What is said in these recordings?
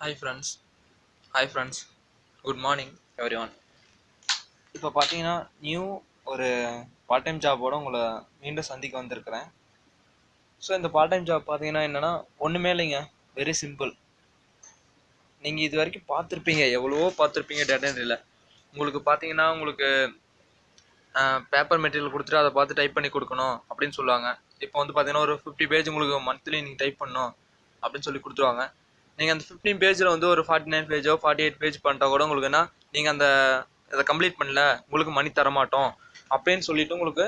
Hi friends hi friends good morning everyone இப்போ பார்த்தீங்கன்னா new ஒரு பார்ட் டைம் ஜாபோட உங்களை மீண்டும் சந்திக்க வந்திருக்கிறேன். ஸோ இந்த பார்ட் டைம் ஜாப் பார்த்தீங்கன்னா என்னென்னா ஒன்றுமே இல்லைங்க. வெரி சிம்பிள் நீங்கள் இது வரைக்கும் பார்த்துருப்பீங்க. எவ்வளவோ பார்த்துருப்பீங்க டேட்டா என்ட்ரியில் உங்களுக்கு பார்த்தீங்கன்னா உங்களுக்கு பேப்பர் மெட்டீரியல் கொடுத்துட்டு அதை பார்த்து டைப் பண்ணி கொடுக்கணும் அப்படின்னு சொல்லுவாங்க. இப்போ வந்து பார்த்தீங்கன்னா ஒரு ஃபிஃப்டி பேஜ் உங்களுக்கு மந்த்லி நீங்கள் டைப் பண்ணணும் அப்படின்னு சொல்லி கொடுத்துருவாங்க. நீங்கள் அந்த ஃபிஃப்டீன் பேஜில் வந்து ஒரு ஃபார்ட்டி நைன் பேஜோ ஃபார்ட்டி எயிட் பேஜ் பண்ணிட்டா கூட உங்களுக்கு என்ன நீங்கள் அந்த அதை கம்ப்ளீட் பண்ணல உங்களுக்கு மணி தர மாட்டோம் அப்படின்னு சொல்லிட்டு உங்களுக்கு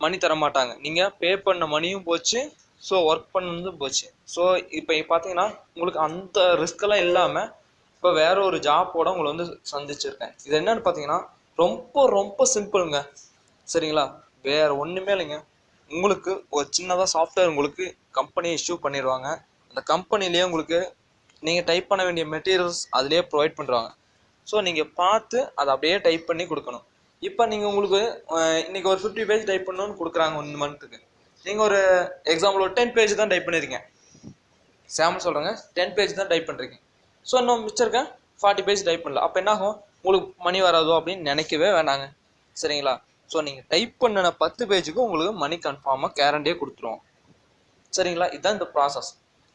மணி தர மாட்டாங்க நீங்கள் பே பண்ண மணியும் போச்சு ஸோ ஒர்க் பண்ணதும் போச்சு. ஸோ இப்போ பார்த்தீங்கன்னா உங்களுக்கு அந்த ரிஸ்க்கெல்லாம் இல்லாமல் இப்போ வேற ஒரு ஜாப்போட உங்களை வந்து சந்திச்சிருக்கேன். இது என்னன்னு பார்த்தீங்கன்னா ரொம்ப ரொம்ப சிம்பிளுங்க சரிங்களா? வேற ஒன்றுமே இல்லைங்க. உங்களுக்கு ஒரு சின்னதாக சாஃப்ட்வேர் உங்களுக்கு கம்பெனி இஷ்யூ பண்ணிடுவாங்க அந்த கம்பெனிலேயே உங்களுக்கு நீங்கள் டைப் பண்ண வேண்டிய மெட்டீரியல்ஸ் அதிலே ப்ரொவைட் பண்ணுறாங்க ஸோ நீங்கள் பார்த்து அதை அப்படியே டைப் பண்ணி கொடுக்கணும். இப்போ நீங்கள் உங்களுக்கு இன்றைக்கி இன்னைக்கு ஒரு ஃபிஃப்டி பேஜ் டைப் பண்ணணும்னு கொடுக்குறாங்க ஒன் மந்த்துக்கு நீங்கள் ஒரு எக்ஸாம்பிள் ஒரு டென் பேஜ் தான் டைப் பண்ணியிருக்கீங்க சாம்பிள் சொல்கிறேங்க டென் பேஜ் தான் டைப் பண்ணுறீங்க ஸோ இன்னும் மிச்சம் இருக்க? ஃபார்ட்டி பேஜ் டைப் பண்ணல. அப்போ என்ன ஆகும் உங்களுக்கு மணி வராதோ அப்படின்னு நினைக்கவே வேணாங்க. சரிங்களா? ஸோ நீங்கள் டைப் பண்ணின பத்து பேஜுக்கும் உங்களுக்கு மணி கன்ஃபார்மாக கேரண்டியே கொடுத்துருவோம் சரிங்களா? இதுதான் இந்த ப்ராசஸ்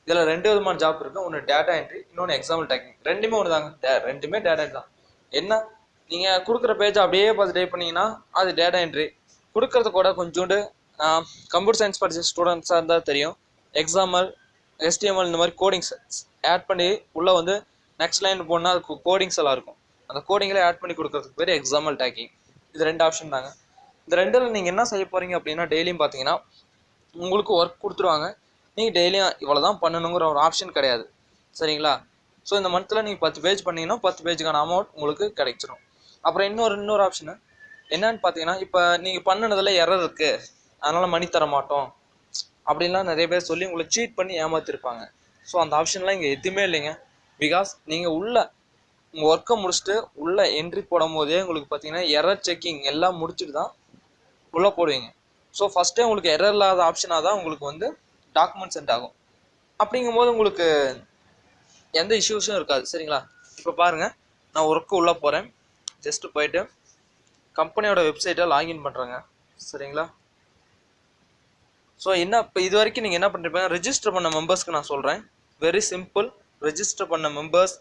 இதில் ரெண்டு விதமான ஜாப் இருக்குது ஒன்று டேட்டா என்ட்ரி இன்னொன்று எக்ஸாம்பிள் டேக்கிங் ரெண்டுமே ஒன்று தாங்க டே- ரெண்டுமே டேட்டா தான். என்ன? நீங்கள் கொடுக்குற பேஜ் அப்படியே பார்த்து டைப் பண்ணீங்கன்னா அது டேட்டா என்ட்ரி கொடுக்கறது கூட கொஞ்சோண்டு கம்ப்யூட்டர் சயின்ஸ் படிச்ச ஸ்டூடெண்ட்ஸாக இருந்தால் தெரியும். எக்ஸாம்பிள் எஸ்டிஎம்எல் இந்த மாதிரி கோடிங்ஸ் ஆட் பண்ணி உள்ளே வந்து நெக்ஸ்ட் லைன் போனால் அது கோடிங்ஸ் எல்லாம் இருக்கும். அந்த கோடிங்கில் ஆட் பண்ணி கொடுக்கறதுக்கு பேர் எக்ஸாம்பிள் டேக்கிங் இது ரெண்டு ஆப்ஷன் தாங்க. இந்த ரெண்டில் நீங்கள் என்ன செய்ய போகிறீங்க அப்படின்னா டெய்லியும் பார்த்தீங்கன்னா உங்களுக்கு ஒர்க் கொடுத்துருவாங்க. நீங்கள் டெய்லியும் இவ்வளோ தான் பண்ணணுங்கிற ஒரு ஆப்ஷன் கிடையாது. சரிங்களா? ஸோ இந்த மந்தில் நீங்கள் பத்து பேஜ் பண்ணீங்கன்னா பத்து பேஜுக்கான அமௌண்ட் உங்களுக்கு கிடைச்சிரும். அப்புறம் இன்னொரு இன்னொரு ஆப்ஷனு என்னன்னு பார்த்தீங்கன்னா இப்போ நீங்கள் பண்ணினதில் எரர் இருக்குது அதனால் மணி தர மாட்டோம். அப்படின்லாம் நிறைய பேர் சொல்லி உங்களை சீட் பண்ணி ஏமாத்திருப்பாங்க. ஸோ அந்த ஆப்ஷன்லாம் இங்கே எதுவுமே இல்லைங்க. பிகாஸ் நீங்கள் உள்ள உங்கள் ஒர்க்கை முடிச்சுட்டு உள்ள என்ட்ரி போடும் போதே உங்களுக்கு பார்த்தீங்கன்னா எரர் செக்கிங் எல்லாம் முடிச்சுட்டு தான் உள்ளே போடுவீங்க. ஸோ ஃபஸ்ட்டே உங்களுக்கு எரர் இல்லாத ஆப்ஷனாக தான் உங்களுக்கு வந்து டாக்குமெண்ட் சென்ட் ஆகும். அப்படிங்கும்போது உங்களுக்கு எந்த இஷ்யூஸும் இருக்காது. சரிங்களா? இப்போ பாருங்கள் நான் ஒர்க்கு உள்ளே போகிறேன் ஜஸ்ட்டு போயிட்டு கம்பெனியோட வெப்சைட்டை லாகின் பண்ணுறேங்க சரிங்களா? ஸோ என்ன இப்போ இது வரைக்கும் நீங்கள் என்ன பண்ணிருப்பீங்க? ரெஜிஸ்டர் பண்ண மெம்பர்ஸ்க்கு நான் சொல்கிறேன் வெரி சிம்பிள் ரிஜிஸ்டர் பண்ண மெம்பர்ஸ்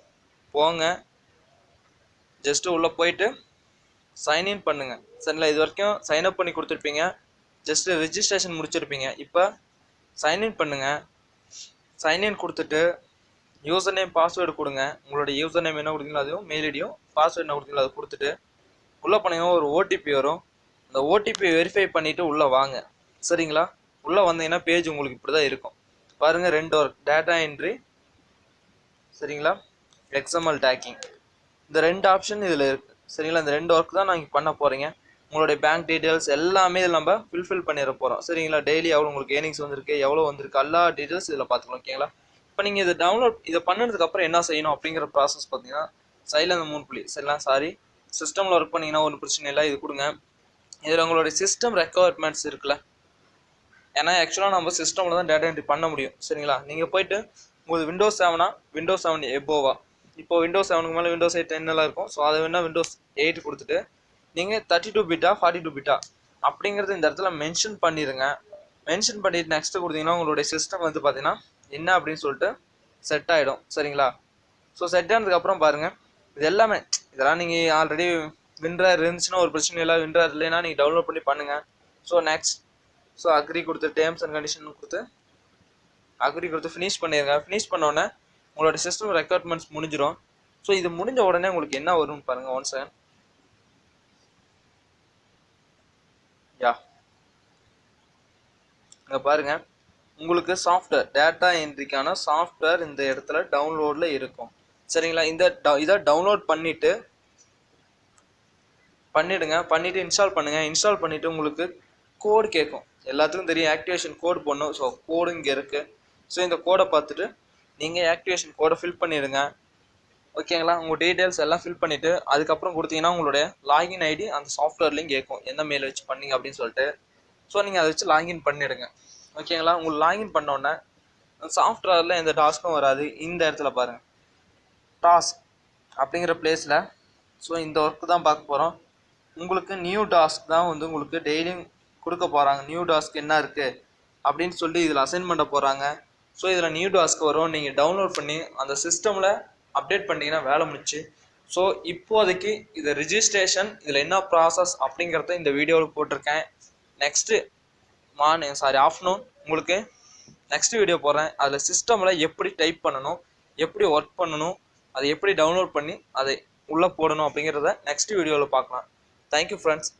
போங்க. ஜஸ்ட்டு உள்ளே போயிட்டு சைன்இன் பண்ணுங்கள் சரிங்களா? இது வரைக்கும் சைன் அப் பண்ணி கொடுத்துருப்பீங்க. Just registration முடிச்சிருப்பீங்க. இப்போ சைன்இன் பண்ணுங்கள் சைன்இன் கொடுத்துட்டு யூசர் நேம் பாஸ்வேர்டு கொடுங்க. உங்களோட யூசர் நேம் என்ன கொடுத்தீங்களோ அதுவும் மெயில் ஐடியும் பாஸ்வேர்டு என்ன கொடுத்தீங்களோ அதை கொடுத்துட்டு உள்ளே போனீங்கன்னா ஒரு ஓடிபி வரும். அந்த ஓடிபி வெரிஃபை பண்ணிவிட்டு உள்ளே வாங்க. சரிங்களா? உள்ளே வந்தீங்கன்னா பேஜ் உங்களுக்கு இப்படி தான் இருக்கும். பாருங்கள் ரெண்டு ஒர்க் டேட்டா என்ட்ரி சரிங்களா? எக்ஸ்எம்எல் டேக்கிங் இந்த ரெண்டு ஆப்ஷன் இதில் இருக்குது சரிங்களா? இந்த ரெண்டு ஒர்க் தான் நீங்கள் பண்ண போகிறீங்க உங்களுடைய பேங்க் டீட்டெயில்ஸ் எல்லாமே இதில் நம்ம ஃபில்ஃபில் பண்ணிட போகிறோம் சரிங்களா? டெய்லி எவ்வளோ உங்களுக்கு ஏர்னிங்ஸ் வந்திருக்கு எவ்வளோ வந்திருக்கு எல்லா டீட்டெயில்ஸ் இதில் பார்த்துக்கலாம் ஓகேங்களா இப்போ நீங்கள் இதை டவுன்லோட் இதை பண்ணதுக்கப்புறம் என்ன செய்யணும் அப்படிங்கிற ப்ராசஸ் பார்த்தீங்கன்னா சைடில் அந்த மூணு புள்ளி சரிங்களா? சாரி சிஸ்டமில் ஒர்க் பண்ணிங்கன்னா ஒன்றும் பிரச்சனை இல்லை இது கொடுங்க. இதில் உங்களுடைய சிஸ்டம் ரெக்குவயர்மெண்ட்ஸ் இருக்குல்ல. ஏன்னா ஆக்சுவலாக நம்ம சிஸ்டமில் தான் டேட்டா என்ட்ரி பண்ண முடியும் சரிங்களா? நீங்கள் போயிட்டு உங்களுக்கு விண்டோஸ் செவனா விண்டோஸ் செவன் எபோவா இப்போ விண்டோஸ் செவனுக்கு மேலே விண்டோஸ் எயிட் டென் எல்லாம் இருக்கும். ஸோ அதை வேணால் விண்டோஸ் எயிட் கொடுத்துட்டு நீங்கள் தேர்ட்டி டூ பிட்டா ஃபார்ட்டி டூ பிட்டா அப்படிங்கிறது இந்த இடத்துல மென்ஷன் பண்ணிடுங்க மென்ஷன் பண்ணிட்டு நெக்ஸ்ட் கொடுத்தீங்கன்னா உங்களுடைய சிஸ்டம் வந்து பார்த்தீங்கன்னா என்ன அப்படின்னு சொல்லிட்டு செட் ஆகிடும் சரிங்களா? ஸோ செட் ஆனதுக்கப்புறம் பாருங்கள் இது எல்லாமே இதெல்லாம் நீங்கள் ஆல்ரெடி வின்ரர் இருந்துச்சுன்னா ஒரு பிரச்சனை இல்லை வின்ரர் இல்லைன்னா நீங்கள் டவுன்லோட் பண்ணி பண்ணுங்கள் ஸோ நெக்ஸ்ட் ஸோ அக்ரி கொடுத்து டேர்ம்ஸ் அண்ட் கண்டிஷன் கொடுத்து அக்ரி கொடுத்து ஃபினிஷ் பண்ணிடுங்க ஃபினிஷ் பண்ணோடனே உங்களோட சிஸ்டம் ரெக்யர்மெண்ட்ஸ் முடிஞ்சிடும் ஸோ இது முடிஞ்ச உடனே உங்களுக்கு என்ன வரும்னு பாருங்கள் ஒன் செகண்ட் யா இங்கே பாருங்க. உங்களுக்கு சாஃப்ட்வேர் டேட்டா என்ட்ரிக்கான சாஃப்ட்வேர் இந்த இடத்துல டவுன்லோடில் இருக்கும். சரிங்களா? இந்த டவு- இதை டவுன்லோட் பண்ணிவிட்டு பண்ணிடுங்க. பண்ணிவிட்டு இன்ஸ்டால் பண்ணுங்கள் இன்ஸ்டால் பண்ணிவிட்டு உங்களுக்கு கோடு கேட்கும். எல்லாத்துக்கும் தெரியும். ஆக்டிவேஷன் கோட் போடணும். ஸோ கோடு இங்கே இருக்குது ஸோ இந்த கோடை பார்த்துட்டு நீங்கள் ஆக்டிவேஷன் கோடை ஃபில் பண்ணிடுங்க. ஓகேங்களா உங்கள் டீட்டெயில்ஸ் எல்லாம் ஃபில் பண்ணிவிட்டு அதுக்கப்புறம் கொடுத்தீங்கன்னா உங்களுடைய லாகின் ஐடி அந்த சாஃப்ட்வேர்லேயும் கேட்கும் எந்த மெயில் வச்சு பண்ணீங்க அப்படின்னு சொல்லிட்டு. ஸோ நீங்கள் அதை வச்சு லாகின் பண்ணிவிடுங்க ஓகேங்களா உங்களுக்கு லாகின் பண்ணோன்னே சாஃப்ட்வேரில் எந்த டாஸ்க்கும் வராது. இந்த இடத்துல பாருங்கள் டாஸ்க் அப்படிங்கிற பிளேஸில் ஸோ இந்த ஒர்க்கு தான் பார்க்க போகிறோம் உங்களுக்கு நியூ டாஸ்க் தான் வந்து உங்களுக்கு டெய்லியும் கொடுக்க போகிறாங்க நியூ டாஸ்க் என்ன இருக்குது அப்படின்னு சொல்லி இதில் அசைன் பண்ண போகிறாங்க ஸோ இதில் நியூ டாஸ்க் வரும். நீங்கள் டவுன்லோட் பண்ணி அந்த சிஸ்டமில் அப்டேட் பண்ணிங்கன்னா வேலை முடிச்சு ஸோ இப்போதைக்கு இது ரிஜிஸ்ட்ரேஷன் இதில் என்ன ப்ராசஸ் அப்படிங்கிறத இந்த வீடியோவில் போட்டிருக்கேன். நெக்ஸ்ட்டு மார்னிங் சாரி ஆஃப்டர்நூன் உங்களுக்கு நெக்ஸ்ட் வீடியோ போடுறேன். அதில் சிஸ்டமில் எப்படி டைப் பண்ணணும் எப்படி ஒர்க் பண்ணணும் அதை எப்படி டவுன்லோட் பண்ணி அதை உள்ளே போடணும் அப்படிங்கிறத நெக்ஸ்ட் வீடியோவில் பார்க்கலாம். Thank you friends